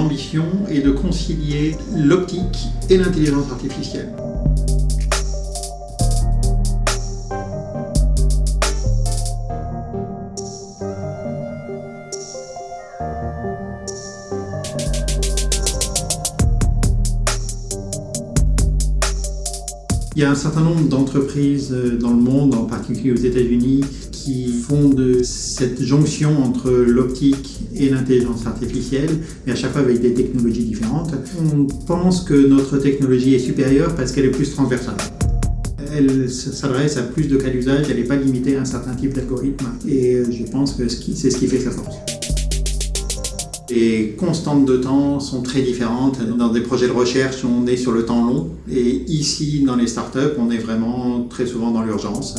l'ambition et de concilier l'optique et l'intelligence artificielle. Il y a un certain nombre d'entreprises euh, dans le monde, en particulier aux États-Unis, qui font de cette jonction entre l'optique et l'intelligence artificielle, mais à chaque fois avec des technologies différentes. On pense que notre technologie est supérieure parce qu'elle est plus transversale. Elle s'adresse à plus de cas d'usage, elle n'est pas limitée à un certain type d'algorithme, et euh, je pense que c'est ce qui fait sa force. Les constantes de temps sont très différentes. Dans des projets de recherche, on est sur le temps long. Et ici, dans les startups, on est vraiment très souvent dans l'urgence.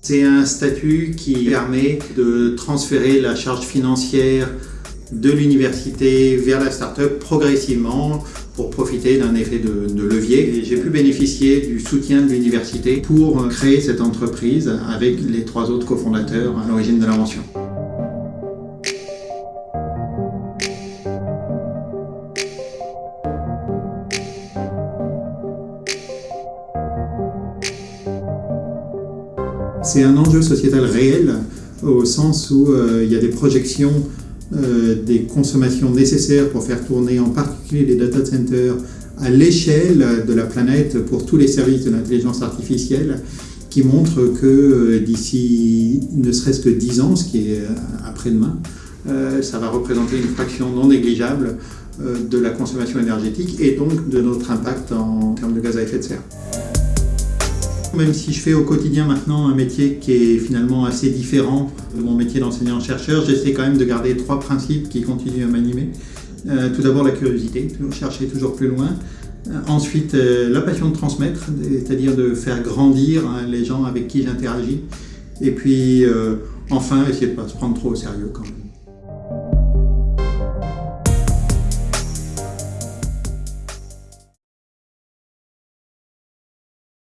C'est un statut qui permet de transférer la charge financière de l'université vers la startup progressivement pour profiter d'un effet de, levier. J'ai pu bénéficier du soutien de l'université pour créer cette entreprise avec les trois autres cofondateurs à l'origine de l'invention. C'est un enjeu sociétal réel au sens où euh, il y a des projections euh, des consommations nécessaires pour faire tourner en particulier les data centers à l'échelle de la planète pour tous les services de l'intelligence artificielle qui montrent que euh, d'ici ne serait-ce que 10 ans, ce qui est après-demain, ça va représenter une fraction non négligeable de la consommation énergétique et donc de notre impact en termes de gaz à effet de serre. Même si je fais au quotidien maintenant un métier qui est finalement assez différent de mon métier d'enseignant-chercheur, j'essaie quand même de garder trois principes qui continuent à m'animer. Euh, tout d'abord la curiosité, toujours chercher toujours plus loin. Euh, ensuite, euh, la passion de transmettre, c'est-à-dire de faire grandir hein, les gens avec qui j'interagis. Et puis, enfin, essayer de ne pas se prendre trop au sérieux quand même.